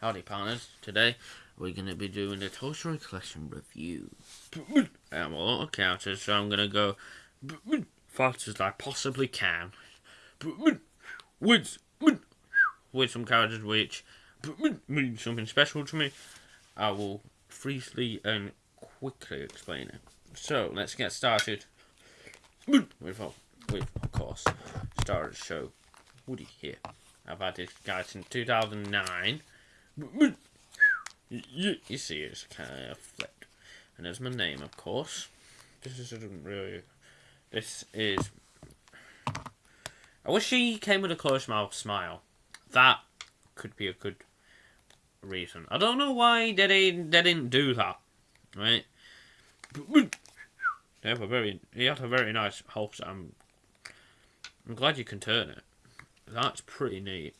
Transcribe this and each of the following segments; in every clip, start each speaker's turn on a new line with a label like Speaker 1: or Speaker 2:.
Speaker 1: Howdy partners, today we're going to be doing the Toy Story Collection review. I'm a lot of counters, so I'm going to go fast as I possibly can. With, with some characters which mean something special to me. I will briefly and quickly explain it. So, let's get started with, with of course, star of the show, Woody here. I've had this guy since 2009 you, you see, it's kind of flipped. And there's my name, of course. This isn't really. This is. I wish he came with a closed mouth smile. That could be a good reason. I don't know why they didn't, they didn't do that. Right? They have a very. He had a very nice house. I'm. I'm glad you can turn it. That's pretty neat.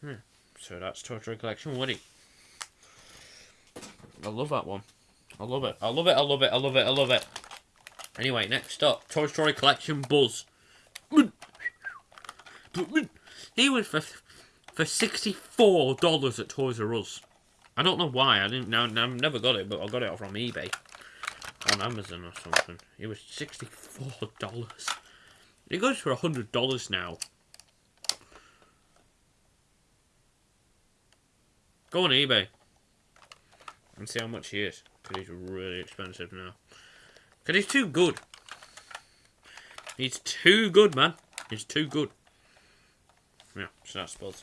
Speaker 1: Hmm. So that's Toy Story Collection Woody. I love that one. I love it. I love it. I love it. I love it. I love it. Anyway, next up, Toy Story Collection Buzz. He was for for sixty four dollars at Toys R Us. I don't know why. I didn't. Now I've never got it, but I got it from eBay, on Amazon or something. It was sixty four dollars. It goes for hundred dollars now. Go on eBay and see how much he is. Because he's really expensive now. Because he's too good. He's too good, man. He's too good. Yeah, so that's Buzz.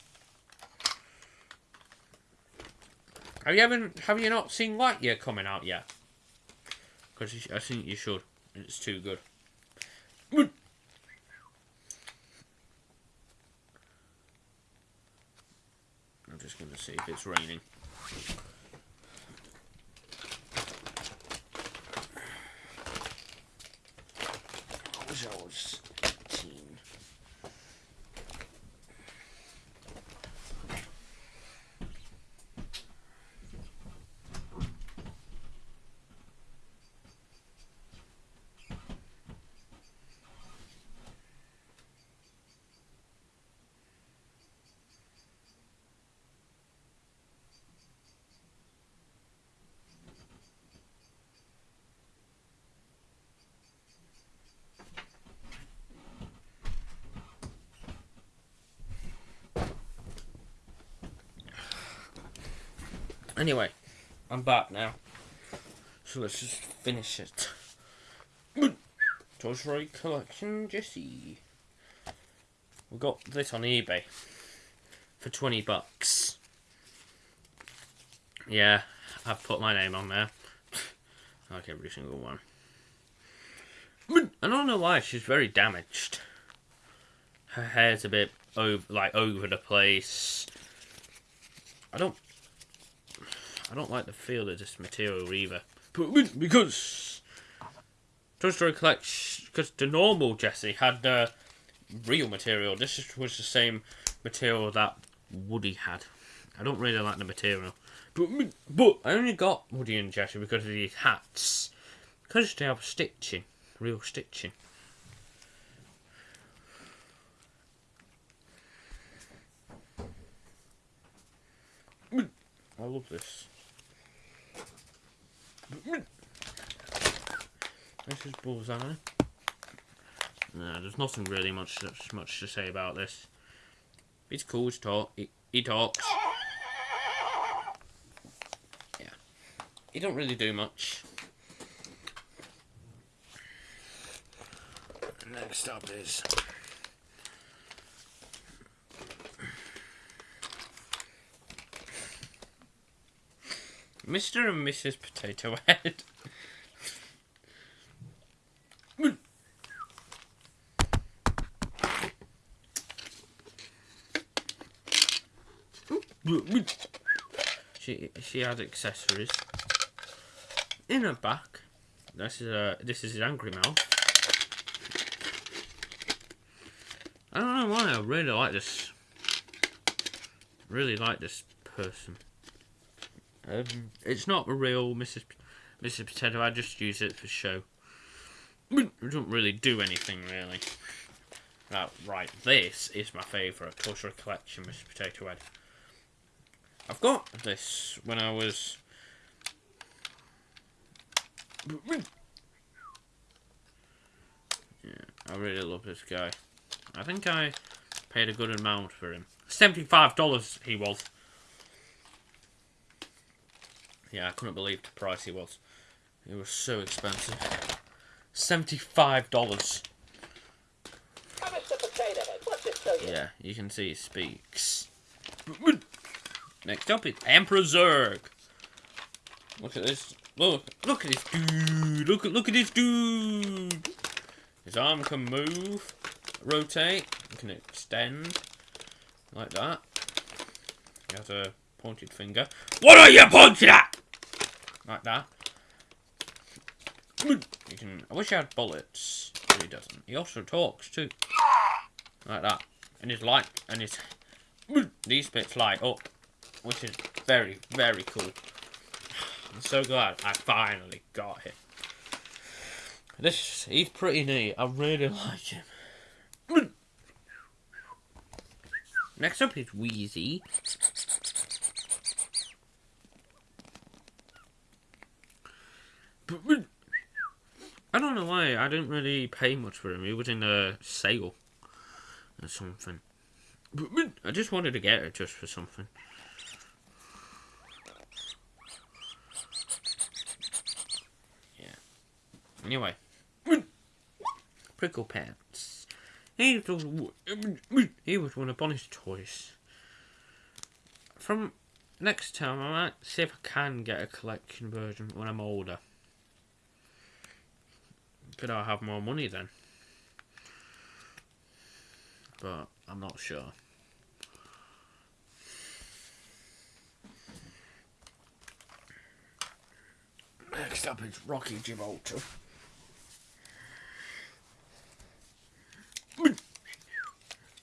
Speaker 1: Have you ever, have you not seen Lightyear coming out yet? Because I think you should. It's too good. I'm just going to see if it's raining. I wish I was Anyway, I'm back now. So let's just finish it. Toy Story Collection Jesse. We got this on eBay for 20 bucks. Yeah, I've put my name on there. like every single one. I don't know why, she's very damaged. Her hair's a bit over, like over the place. I don't I don't like the feel of this material either. Because Toy Story Collection, because the normal Jesse had uh, real material. This was the same material that Woody had. I don't really like the material. But, but I only got Woody and Jesse because of these hats. Because they have stitching. Real stitching. I love this. This is Bullseye. No, there's nothing really much much to say about this. It's cool to talk. He, he talks. Yeah. He don't really do much. Next up is Mr. and Mrs. Potato Head. she she has accessories in her back. This is a this is his angry mouth. I don't know why I really like this. Really like this person. Um, it's not a real Mrs. Mrs. Potato. I just use it for show. We don't really do anything really. Now, right, this is my favourite Story Collection Mrs. Potato Head. I've got this when I was. Yeah, I really love this guy. I think I paid a good amount for him. Seventy-five dollars he was. Yeah, I couldn't believe the price he was. It was so expensive. Seventy-five dollars. Yeah, you can see he speaks. Next up is Emperor Zurg. Look at this. Look, look at this dude. Look at look at this dude. His arm can move, rotate, can extend like that. He has a pointed finger. What are you pointing at? Like that. You can. I wish I had bullets, but he doesn't. He also talks too, like that. And his light and his these bits light up, which is very very cool. I'm so glad I finally got him. This he's pretty neat. I really like him. Next up is Wheezy. I don't know why. I didn't really pay much for him. He was in a sale or something. I just wanted to get it just for something. Yeah. Anyway. Pricklepants. He was, he was one of Bonnie's toys. From next time, I might see if I can get a collection version when I'm older. Could I have more money then? But I'm not sure. Next up is Rocky Gibraltar.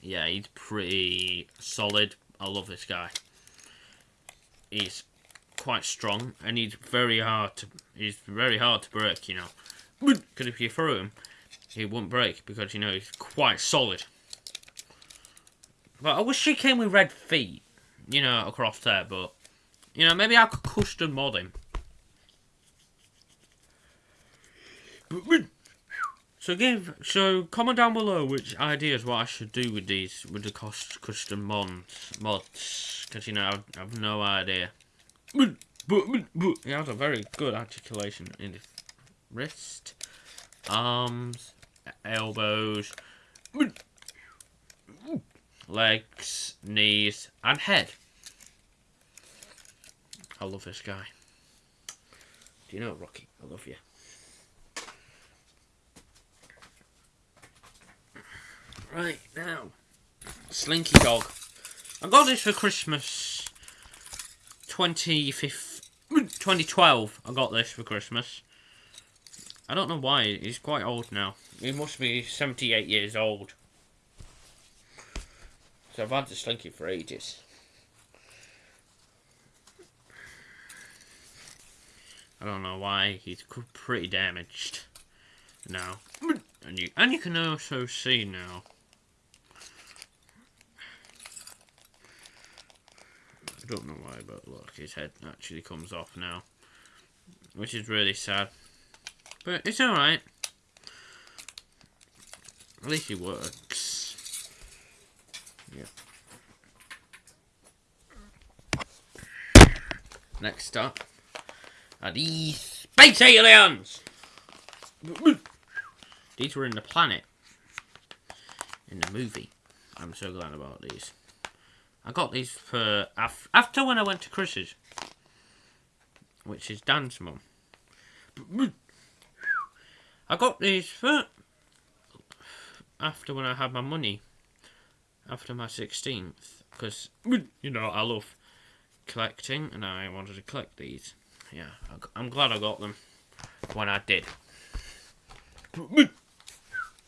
Speaker 1: Yeah, he's pretty solid. I love this guy. He's quite strong and he's very hard to he's very hard to break, you know. Because if you throw him, he won't break because you know he's quite solid. But I wish he came with red feet, you know, across there. But you know, maybe I could custom mod him. So give so comment down below which ideas what I should do with these with the cost custom mods mods because you know I've, I've no idea. He has a very good articulation in his wrist, arms, elbows, legs, knees, and head. I love this guy. Do you know, Rocky? I love you. Right, now. Slinky Dog. I got this for Christmas 2012. I got this for Christmas. I don't know why. He's quite old now. He must be 78 years old. So I've had the Slinky for ages. I don't know why. He's pretty damaged now. And you, and you can also see now I don't know why, but look, his head actually comes off now. Which is really sad. But it's alright. At least he works. Yeah. Next up are these space aliens! These were in the planet. In the movie. I'm so glad about these. I got these for af after when I went to Chris's, which is Dan's mum. I got these for after when I had my money, after my 16th, because, you know, I love collecting, and I wanted to collect these. Yeah, I'm glad I got them when I did.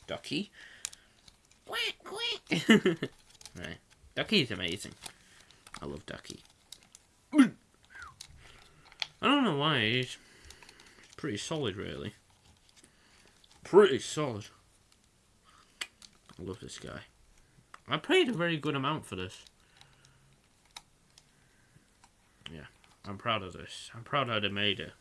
Speaker 1: Ducky. Quack, quack. right. Ducky is amazing. I love Ducky. I don't know why, he's pretty solid, really. Pretty solid. I love this guy. I paid a very good amount for this. Yeah, I'm proud of this. I'm proud they made it.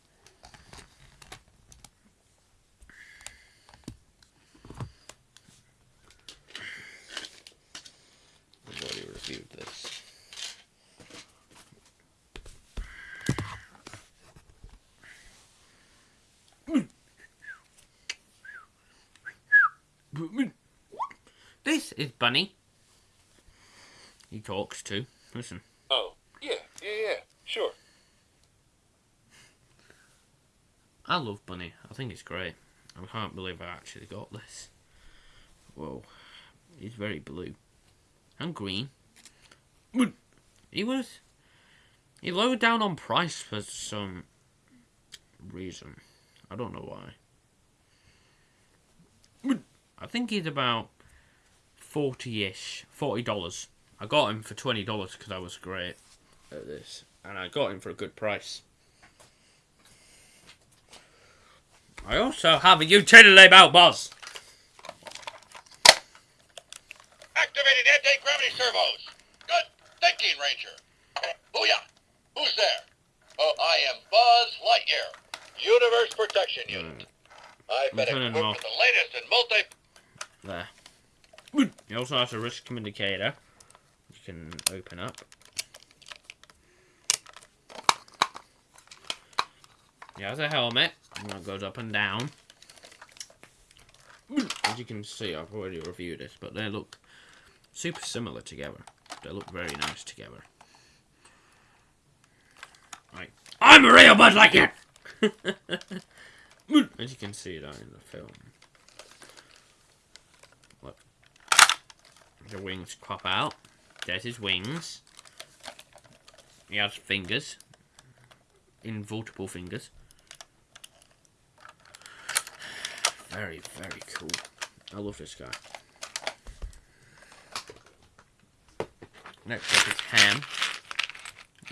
Speaker 1: I've already reviewed this. This is Bunny. He talks too. Listen.
Speaker 2: Oh, yeah, yeah, yeah, sure.
Speaker 1: I love Bunny. I think it's great. I can't believe I actually got this. Whoa. He's very blue. And green. He was. He lowered down on price for some reason. I don't know why. I think he's about 40 ish. $40. I got him for $20 because I was great at this. And I got him for a good price. I also have a utility label boss.
Speaker 2: Activating anti-gravity servos. Good thinking, Ranger. Booyah! Who's there? Oh, I am Buzz Lightyear, Universe Protection hmm. Unit. I've been equipped with the latest in multi...
Speaker 1: There. He also has a wrist communicator. You can open up. He has a helmet. and That goes up and down. As you can see, I've already reviewed this, but they look super similar together. They look very nice together. Right. I'm a real Buzz Lightyear! As you can see that in the film. The wings crop out. There's his wings. He has fingers. Invulnerable fingers. Very, very cool. I love this guy. Next up is Hamm.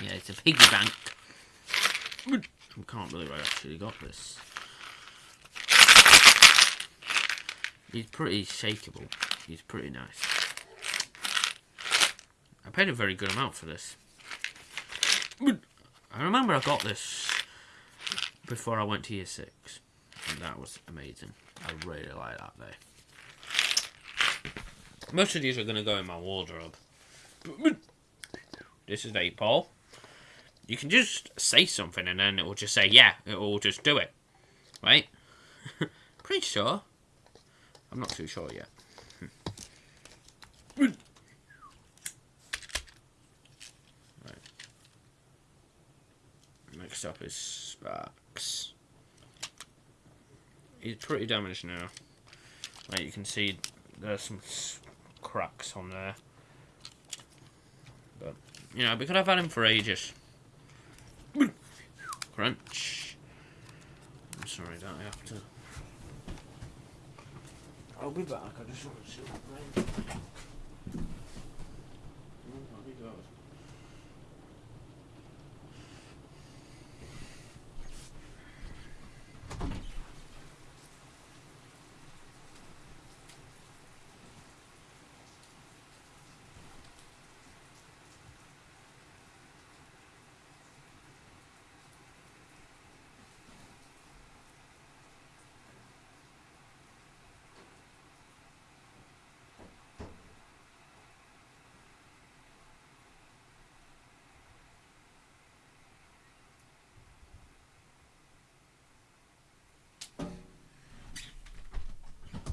Speaker 1: Yeah, it's a piggy bank. I can't believe I actually got this. He's pretty shakeable. He's pretty nice. I paid a very good amount for this. I remember I got this before I went to year six. And that was amazing. I really like that there. Most of these are going to go in my wardrobe. This is 8 ball. You can just say something and then it will just say, yeah, it will just do it. Right? Pretty sure. I'm not too sure yet. right. Next up is Sparks. He's pretty damaged now. Like you can see there's some cracks on there. But, you know, we could have had him for ages. Crunch. I'm sorry that I have to. I'll be back. I just want to see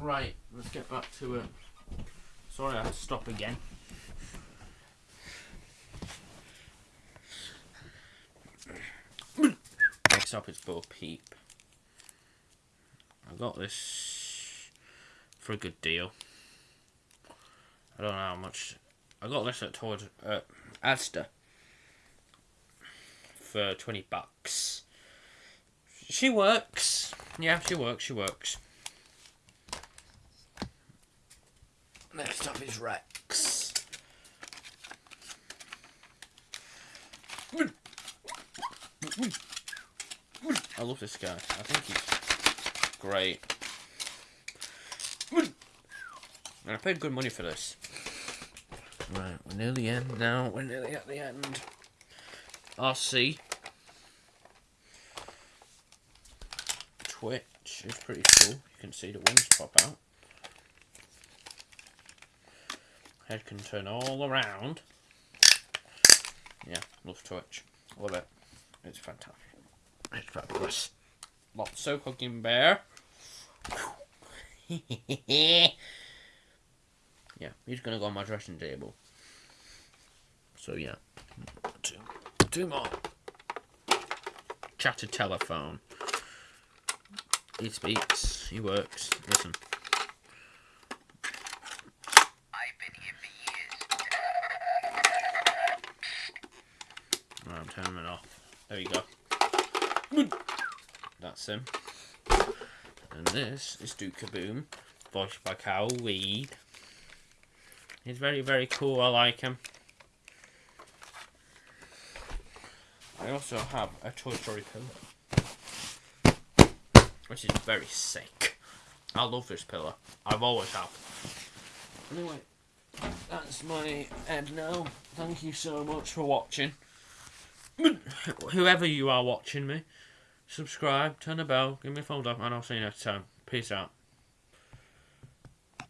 Speaker 1: Right, let's get back to it. Sorry, I had to stop again. Next up is Bo Peep. I got this for a good deal. I don't know how much. I got this at towards uh, Asda for twenty bucks. She works. Yeah, she works. She works. Next up is Rex. I love this guy. I think he's great. And I paid good money for this. Right, we're near the end now. We're nearly at the end. RC. Twitch is pretty cool. You can see the wings pop out. Head can turn all around. Yeah, love Twitch. Love it. It's fantastic. It's fabulous. Lots-o'-Huggin' Bear. yeah, he's gonna go on my dressing table. So yeah, two, two more. Chatter telephone. He speaks. He works. Listen.
Speaker 3: I've been here
Speaker 1: turning it off. There you go. That's him. And this is Duke Kaboom, voiced by Carl Weed. He's very, very cool. I like him. I also have a Toy Story pillow, which is very sick. I love this pillow. I've always have. Anyway, that's my head now. Thank you so much for watching. Whoever you are watching me, subscribe, turn the bell, give me a thumbs up, and I'll see you next time. Peace out.